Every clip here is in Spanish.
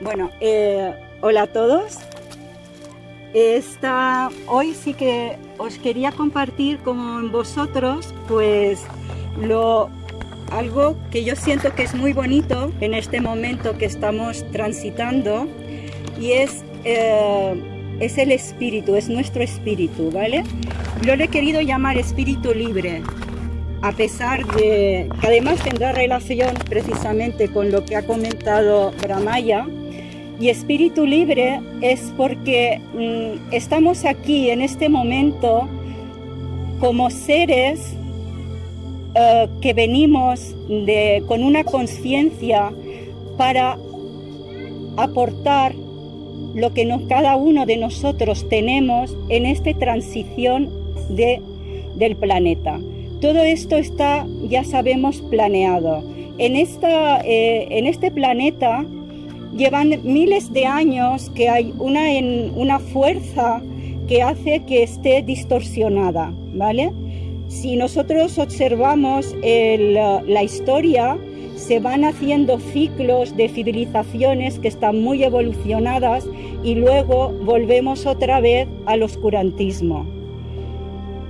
Bueno, eh, hola a todos. Esta, hoy sí que os quería compartir con vosotros pues lo, algo que yo siento que es muy bonito en este momento que estamos transitando y es, eh, es el espíritu, es nuestro espíritu, ¿vale? Yo le he querido llamar espíritu libre, a pesar de que además tendrá relación precisamente con lo que ha comentado Bramaya, y espíritu libre es porque mm, estamos aquí en este momento como seres eh, que venimos con una conciencia para aportar lo que cada uno de nosotros tenemos en esta transición de, del planeta. Todo esto está, ya sabemos, planeado. En, esta, eh, en este planeta llevan miles de años que hay una, una fuerza que hace que esté distorsionada, ¿vale? Si nosotros observamos la historia, se van haciendo ciclos de civilizaciones que están muy evolucionadas y luego volvemos otra vez al oscurantismo.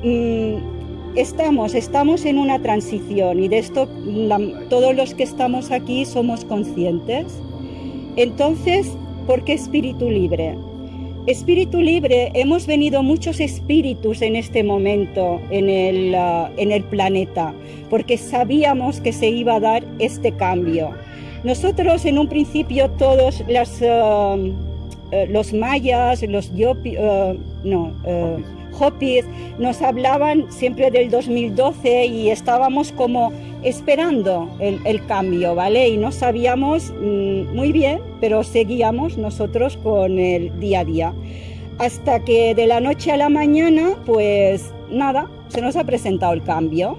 Mm, estamos, estamos en una transición y de esto todos los que estamos aquí somos conscientes. Entonces, ¿por qué espíritu libre? Espíritu libre, hemos venido muchos espíritus en este momento en el, uh, en el planeta, porque sabíamos que se iba a dar este cambio. Nosotros en un principio todos las, uh, uh, los mayas, los no, Hopis nos hablaban siempre del 2012 y estábamos como esperando el, cambio, ¿vale? Y no sabíamos mm, muy bien, pero seguíamos nosotros con el día a día. Hasta que de la noche a la mañana, pues nada, se nos ha presentado el cambio.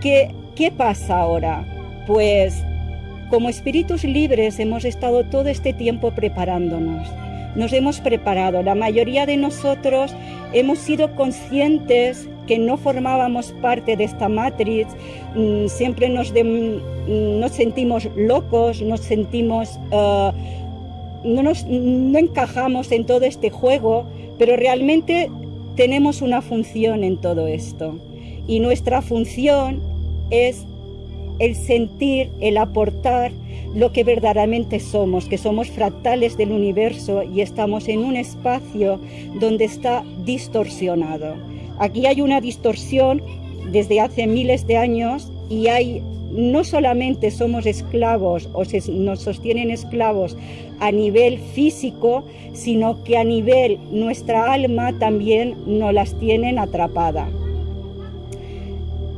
¿Qué, qué pasa ahora? Pues como espíritus libres hemos estado todo este tiempo preparándonos nos hemos preparado. La mayoría de nosotros hemos sido conscientes que no formábamos parte de esta matriz, mm, siempre nos, mm, nos sentimos locos, nos sentimos, uh, no, nos, no encajamos en todo este juego, pero realmente tenemos una función en todo esto. Y nuestra función es el sentir, el aportar lo que verdaderamente somos, que somos fractales del universo y estamos en un espacio donde está distorsionado. Aquí hay una distorsión desde hace miles de años y hay no solamente somos esclavos o nos sostienen esclavos a nivel físico, sino que a nivel nuestra alma también nos las tienen atrapada.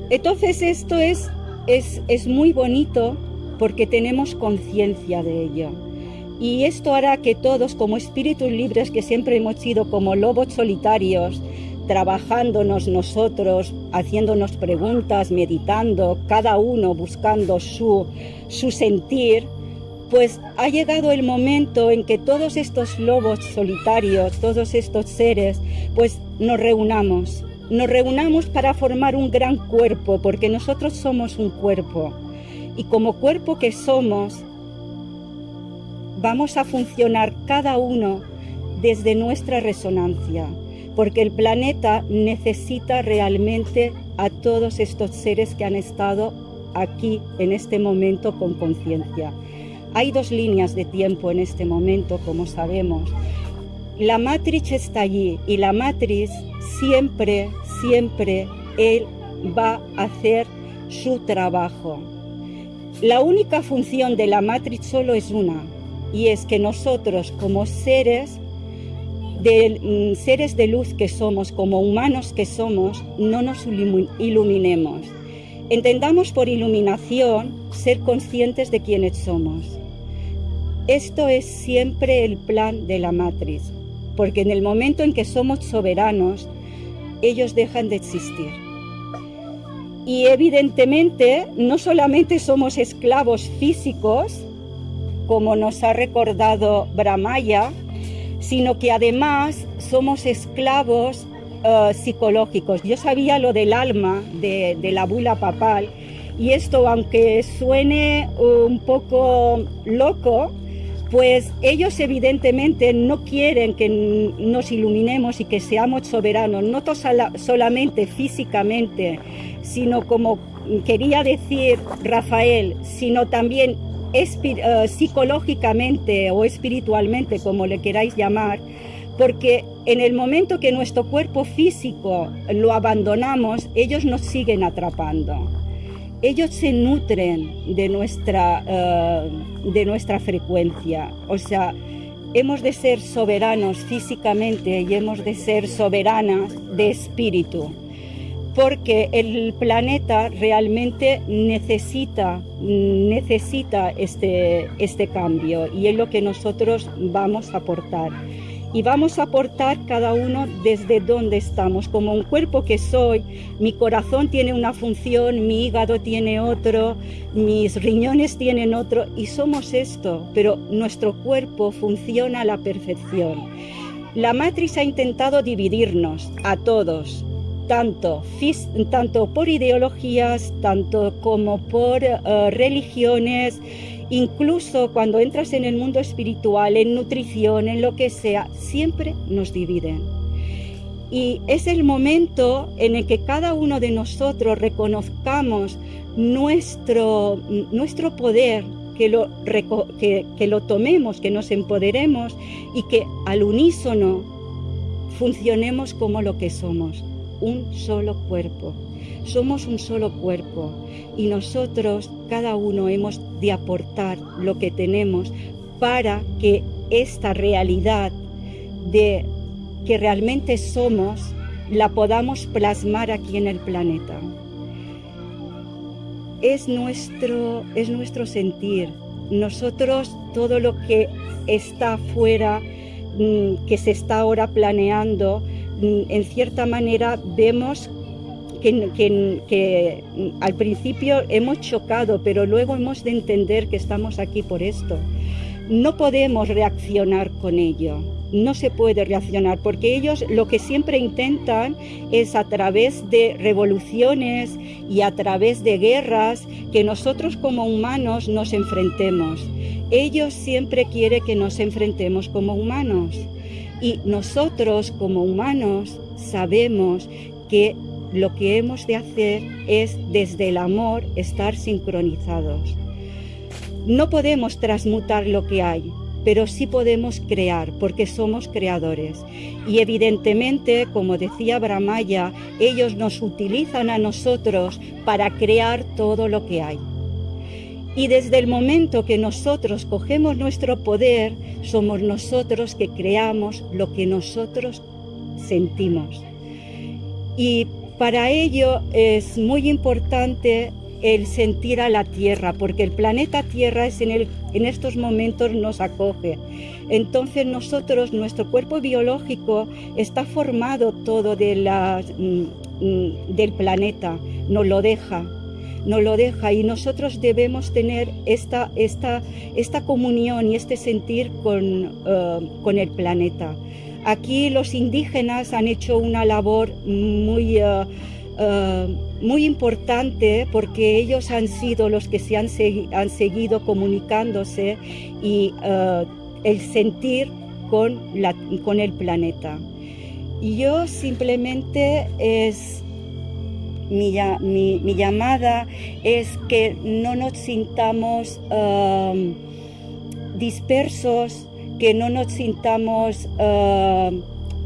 Entonces esto es es, muy bonito porque tenemos conciencia de ello. Y esto hará que todos, como espíritus libres que siempre hemos sido como lobos solitarios, trabajándonos nosotros, haciéndonos preguntas, meditando, cada uno buscando su, su sentir, pues ha llegado el momento en que todos estos lobos solitarios, todos estos seres, pues nos reunamos nos reunamos para formar un gran cuerpo, porque nosotros somos un cuerpo. Y como cuerpo que somos, vamos a funcionar cada uno desde nuestra resonancia, porque el planeta necesita realmente a todos estos seres que han estado aquí en este momento con conciencia. Hay dos líneas de tiempo en este momento, como sabemos. La matriz está allí y la matriz siempre, siempre Él va a hacer su trabajo. La única función de la matriz solo es una, y es que nosotros como seres de, mm, seres de luz que somos, como humanos que somos, no nos iluminemos. Entendamos por iluminación ser conscientes de quiénes somos. Esto es siempre el plan de la matriz, porque en el momento en que somos soberanos, ellos dejan de existir. Y evidentemente no solamente somos esclavos físicos, como nos ha recordado Brahmaya, sino que además somos esclavos eh, psicológicos. Yo sabía lo del alma de, de la bula papal y esto, aunque suene un poco loco, pues ellos evidentemente no quieren que nos iluminemos y que seamos soberanos, no solamente físicamente, sino como quería decir Rafael, sino también eh, psicológicamente o espiritualmente, como le queráis llamar, porque en el momento que nuestro cuerpo físico lo abandonamos, ellos nos siguen atrapando. Ellos se nutren de nuestra, eh, de nuestra frecuencia. O sea, hemos de ser soberanos físicamente y hemos de ser soberanas de espíritu porque el planeta realmente necesita, necesita este, este cambio y es lo que nosotros vamos a aportar y vamos a aportar cada uno desde donde estamos. Como un cuerpo que soy, mi corazón tiene una función, mi hígado tiene otro, mis riñones tienen otro y somos esto, pero nuestro cuerpo funciona a la perfección. La matriz ha intentado dividirnos a todos, tanto, tanto por ideologías, tanto como por eh, religiones, Incluso cuando entras en el mundo espiritual, en nutrición, en lo que sea, siempre nos dividen. Y es el momento en el que cada uno de nosotros reconozcamos nuestro, nuestro poder, que lo, que, que lo tomemos, que nos empoderemos y que al unísono funcionemos como lo que somos, un solo cuerpo. Somos un solo cuerpo y nosotros, cada uno, hemos de aportar lo que tenemos para que esta realidad de que realmente somos la podamos plasmar aquí en el planeta. Es nuestro, es nuestro sentir. Nosotros todo lo que está afuera, mm, que se está ahora planeando, en cierta manera vemos que, al principio hemos chocado, pero luego hemos de entender que estamos aquí por esto. No podemos reaccionar con ello, no se puede reaccionar, porque ellos lo que siempre intentan es a través de revoluciones y a través de guerras que nosotros como humanos nos enfrentemos. Ellos siempre quieren que nos enfrentemos como humanos. Y nosotros como humanos sabemos que lo que hemos de hacer es desde el amor estar sincronizados. No podemos transmutar lo que hay, pero sí podemos crear, porque somos creadores. Y evidentemente, como decía Brahmaya, ellos nos utilizan a nosotros para crear todo lo que hay. Y desde el momento que nosotros cogemos nuestro poder, somos nosotros que creamos lo que nosotros sentimos. Y para ello es muy importante el sentir a la Tierra, porque el planeta Tierra es en, el, en estos momentos nos acoge. Entonces nosotros, nuestro cuerpo biológico está formado todo de la, mm, mm, del planeta, nos lo deja, nos lo deja y nosotros debemos tener esta, esta, esta comunión y este sentir con, eh, con el planeta. Aquí los indígenas han hecho una labor muy, eh, eh, muy importante porque ellos han sido los que se han, han seguido comunicándose y el sentir con, la, con el planeta. Y yo simplemente es mi, llamada es que no nos sintamos dispersos, que no nos sintamos eh,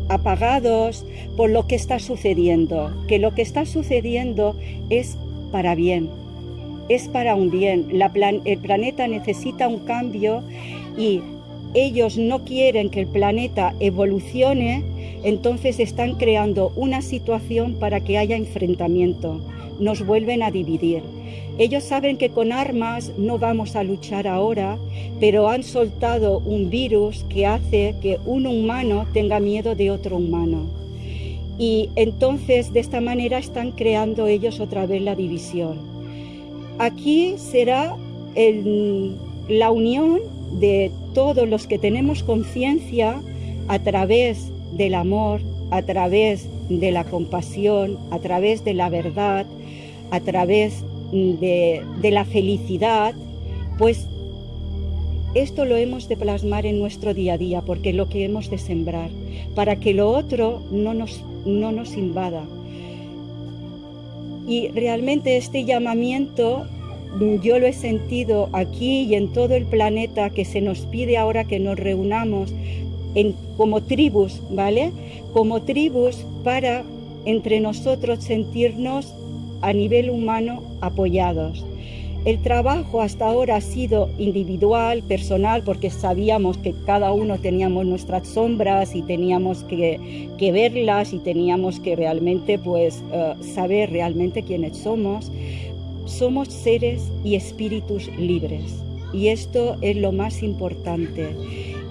apagados por lo que está sucediendo, que lo que está sucediendo es para bien, es para un bien. el planeta necesita un cambio y ellos no quieren que el planeta evolucione, entonces están creando una situación para que haya enfrentamiento, nos vuelven a dividir. Ellos saben que con armas no vamos a luchar ahora, pero han soltado un virus que hace que un humano tenga miedo de otro humano. Y entonces de esta manera están creando ellos otra vez la división. Aquí será la unión de todos los que tenemos conciencia a través del amor, a través de la compasión, a través de la verdad, a través de, la felicidad, pues esto lo hemos de plasmar en nuestro día a día, porque lo que hemos de sembrar, para que lo otro no nos, no nos invada. Y realmente este llamamiento yo lo he sentido aquí y en todo el planeta que se nos pide ahora que nos reunamos en, como tribus, ¿vale? Como tribus para entre nosotros sentirnos a nivel humano apoyados. El trabajo hasta ahora ha sido individual, personal, porque sabíamos que cada uno teníamos nuestras sombras y teníamos que, verlas y teníamos que realmente pues, eh, saber realmente quiénes somos. Somos seres y espíritus libres y esto es lo más importante.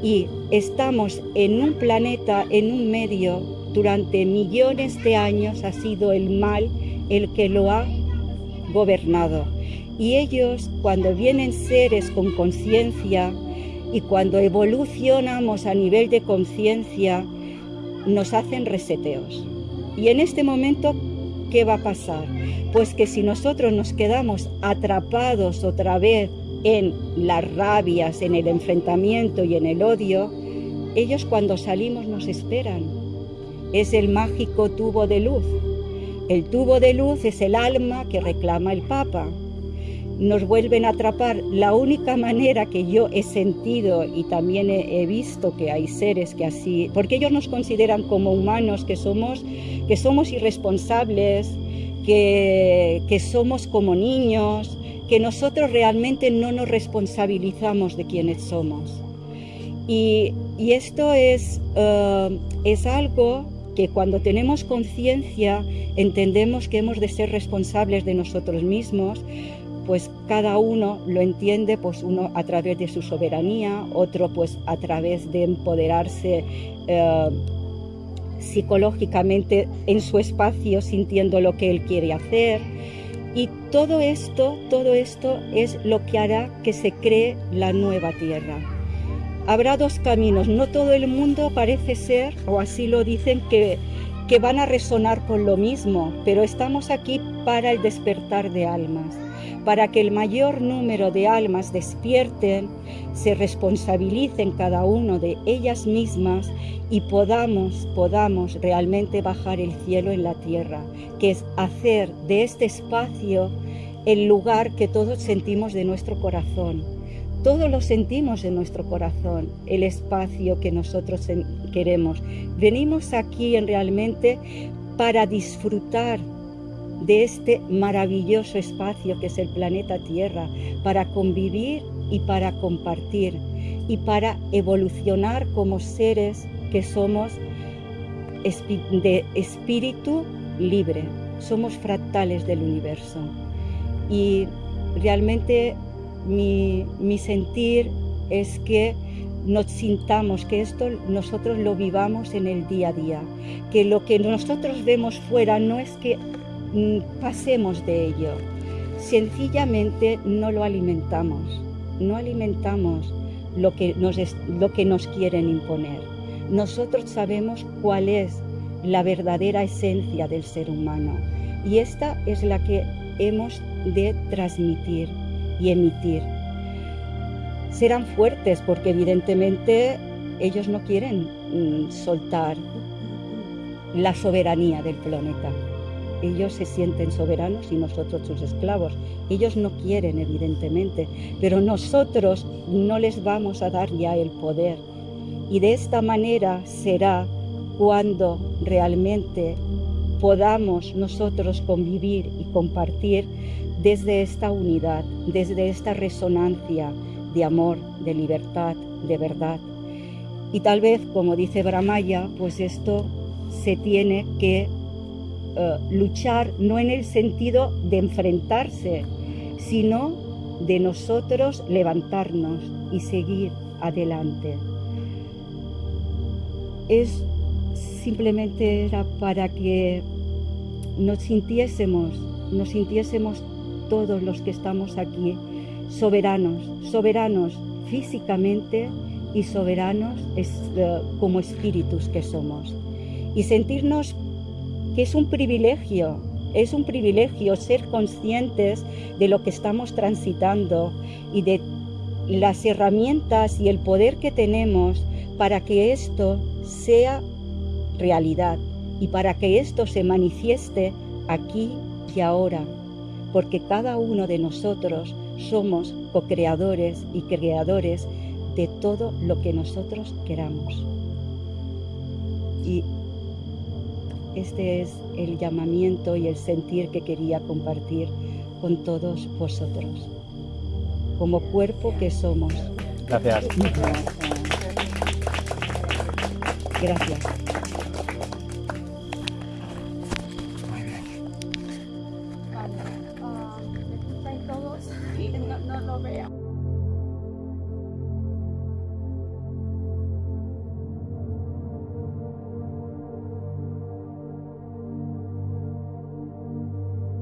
Y estamos en un planeta, en un medio, durante millones de años ha sido el mal el que lo ha gobernado. Y ellos, cuando vienen seres con conciencia y cuando evolucionamos a nivel de conciencia, nos hacen reseteos. Y en este momento, ¿qué va a pasar? Pues que si nosotros nos quedamos atrapados otra vez en las rabias, en el enfrentamiento y en el odio, ellos cuando salimos nos esperan. Es el mágico tubo de luz. El tubo de luz es el alma que reclama el Papa. Nos vuelven a atrapar. La única manera que yo he sentido y también he, visto que hay seres que así, porque ellos nos consideran como humanos, que somos, que somos irresponsables, que, que somos como niños, que nosotros realmente no nos responsabilizamos de quienes somos. Y, esto es, eh, es algo que cuando tenemos conciencia entendemos que hemos de ser responsables de nosotros mismos, pues cada uno lo entiende, pues uno a través de su soberanía, otro pues a través de empoderarse eh, psicológicamente en su espacio sintiendo lo que él quiere hacer. Y todo esto, todo esto es lo que hará que se cree la nueva tierra. Habrá dos caminos, no todo el mundo parece ser, o así lo dicen, que, que van a resonar con lo mismo, pero estamos aquí para el despertar de almas para que el mayor número de almas despierten, se responsabilicen cada uno de ellas mismas y podamos, podamos realmente bajar el cielo en la tierra, que es hacer de este espacio el lugar que todos sentimos de nuestro corazón. Todos lo sentimos en nuestro corazón, el espacio que nosotros queremos. Venimos aquí en realmente para disfrutar de este maravilloso espacio que es el planeta Tierra, para convivir y para compartir y para evolucionar como seres que somos de espíritu libre, somos fractales del universo. Y realmente mi, mi sentir es que nos sintamos, que esto nosotros lo vivamos en el día a día, que lo que nosotros vemos fuera no es que pasemos de ello. Sencillamente no lo alimentamos, no alimentamos lo que nos, lo que nos quieren imponer. Nosotros sabemos cuál es la verdadera esencia del ser humano y esta es la que hemos de transmitir y emitir. Serán fuertes porque evidentemente ellos no quieren mm, soltar la soberanía del planeta. Ellos se sienten soberanos y nosotros sus esclavos. Ellos no quieren, evidentemente, pero nosotros no les vamos a dar ya el poder. Y de esta manera será cuando realmente podamos nosotros convivir y compartir desde esta unidad, desde esta resonancia de amor, de libertad, de verdad. Y tal vez, como dice Bramaya, pues esto se tiene que eh, luchar no en el sentido de enfrentarse, sino de nosotros levantarnos y seguir adelante. Es simplemente era para que nos sintiésemos, nos sintiésemos todos los que estamos aquí soberanos, soberanos físicamente y soberanos eh, como espíritus que somos. Y sentirnos que es un privilegio, es un privilegio ser conscientes de lo que estamos transitando y de las herramientas y el poder que tenemos para que esto sea realidad y para que esto se manifieste aquí y ahora, porque cada uno de nosotros somos co-creadores y creadores de todo lo que nosotros queramos. Y este es el llamamiento y el sentir que quería compartir con todos vosotros, como cuerpo que somos. Gracias. Gracias.